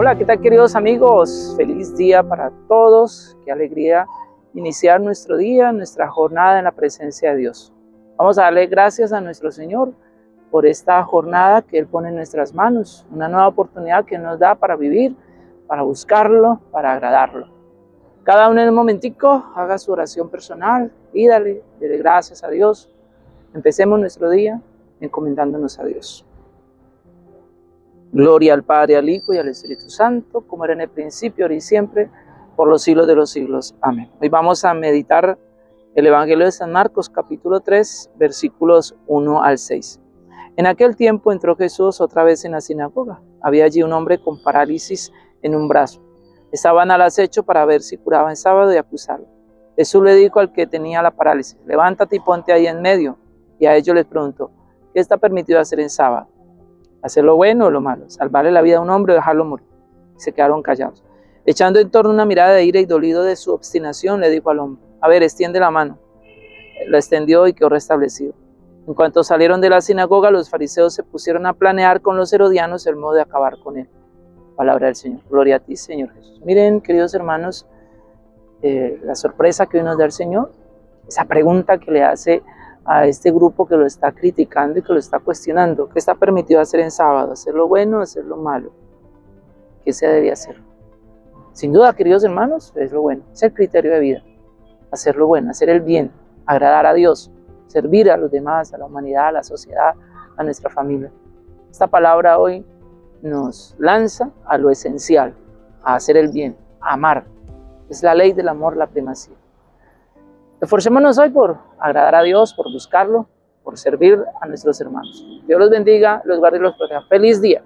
Hola, ¿qué tal queridos amigos? Feliz día para todos. Qué alegría iniciar nuestro día, nuestra jornada en la presencia de Dios. Vamos a darle gracias a nuestro Señor por esta jornada que Él pone en nuestras manos, una nueva oportunidad que nos da para vivir, para buscarlo, para agradarlo. Cada uno en un momentico haga su oración personal, pídale, dele gracias a Dios. Empecemos nuestro día encomendándonos a Dios. Gloria al Padre, al Hijo y al Espíritu Santo, como era en el principio, ahora y siempre, por los siglos de los siglos. Amén. Hoy vamos a meditar el Evangelio de San Marcos, capítulo 3, versículos 1 al 6. En aquel tiempo entró Jesús otra vez en la sinagoga. Había allí un hombre con parálisis en un brazo. Estaban al acecho para ver si curaba en sábado y acusarlo. Jesús le dijo al que tenía la parálisis, levántate y ponte ahí en medio. Y a ellos les preguntó, ¿qué está permitido hacer en sábado? ¿Hacer lo bueno o lo malo? ¿Salvarle la vida a un hombre o dejarlo morir? Se quedaron callados. Echando en torno una mirada de ira y dolido de su obstinación, le dijo al hombre, a ver, extiende la mano. La extendió y quedó restablecido. En cuanto salieron de la sinagoga, los fariseos se pusieron a planear con los herodianos el modo de acabar con él. Palabra del Señor. Gloria a ti, Señor Jesús. Miren, queridos hermanos, eh, la sorpresa que hoy nos da el Señor, esa pregunta que le hace a este grupo que lo está criticando y que lo está cuestionando. ¿Qué está permitido hacer en sábado? ¿Hacer lo bueno o hacer lo malo? ¿Qué se debe hacer? Sin duda, queridos hermanos, es lo bueno. Es el criterio de vida. Hacer lo bueno, hacer el bien, agradar a Dios, servir a los demás, a la humanidad, a la sociedad, a nuestra familia. Esta palabra hoy nos lanza a lo esencial, a hacer el bien, a amar. Es la ley del amor la primacía. Esforcémonos hoy por agradar a Dios, por buscarlo, por servir a nuestros hermanos. Dios los bendiga, los guarde y los proteja. Feliz día.